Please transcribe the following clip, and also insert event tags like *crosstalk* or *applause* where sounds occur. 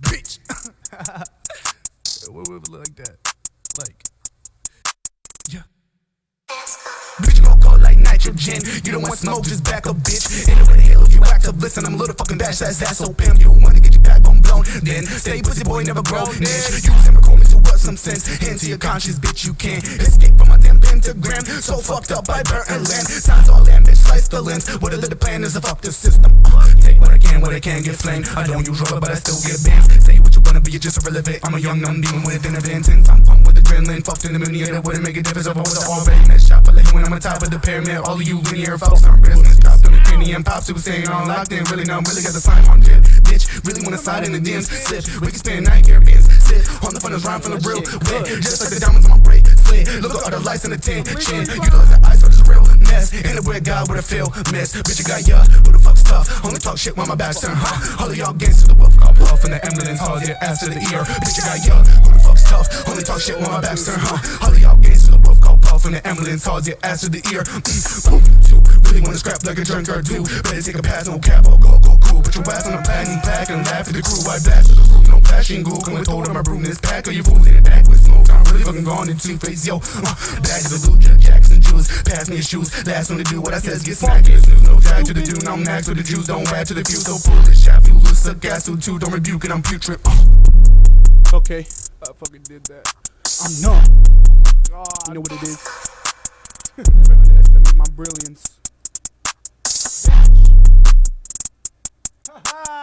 Bitch. *laughs* what would it look like that? Like, yeah. Bitch, gon' go like nitrogen. You don't want smoke, just back up, bitch. Ain't nobody hell if you listen, I'm a little fucking dash, that's ass so pimp. You wanna get your back backbone blown, then stay pussy boy, never grow. Bitch, use him to what some sense into your conscience, bitch. You can't escape from my damn pentagram. So fucked up by burnt land. Signs all land, bitch, slice the lens. What the plan is to fuck the system. Take what I can, what I can, get flamed. I don't use rubber, but I still get bands. Say what you wanna be, you're just irrelevant. I'm a young, numb demon with an intense. I'm pumped with adrenaline, fucked in the yeah, that wouldn't make a difference what I already missed. Shot for like when I'm on top of the pyramid. All of you linear folks, I'm business. Dropped on the penny and pops, was saying on locked in. Really, no, really got the sign on jet. Bitch, really wanna side in the DMs. Slip, we can spend night carabins. Sit on the of rhyme from the real wet. Just like the diamonds on my bracelet. Look at all the lights in the tension. You know that ice, but it's a real mess. In the weird God, what I feel, miss. Bitch, you got ya, who the fuck's tough? Only talk shit when my back's turned, huh? All of y'all gangsters, the wolf call puff, and the ambulance hauls your ass to the ear. Bitch, you got ya, who the fuck's tough? Shit when my back's turned, huh? All of y'all gangsters, the wolf call puff, and the ambulance hauls your ass to the ear. Mm, two, really wanna scrap like a drunk or two. Better take a pass on cap or go, go cool. Put your ass on a packing pack and laugh at the crew. I blast to the room, no passion, ghoul. Come with told of my broom, this pack, or you fools in the back with smoke. I'm really fucking gone in two face, yo. Uh, bags of loot, Jackson Jews, pass me your shoes. Last one to do what I says, get smacked. Snooze, no tag to the dude, I'm max with the Jews. Don't add to the few, so pull this shot. You loose, suck gas, so two, don't rebuke it, I'm putrid. Uh. Okay, I fucking did that. I'm numb. Oh you know what it is. *laughs* Never underestimate my brilliance. *laughs*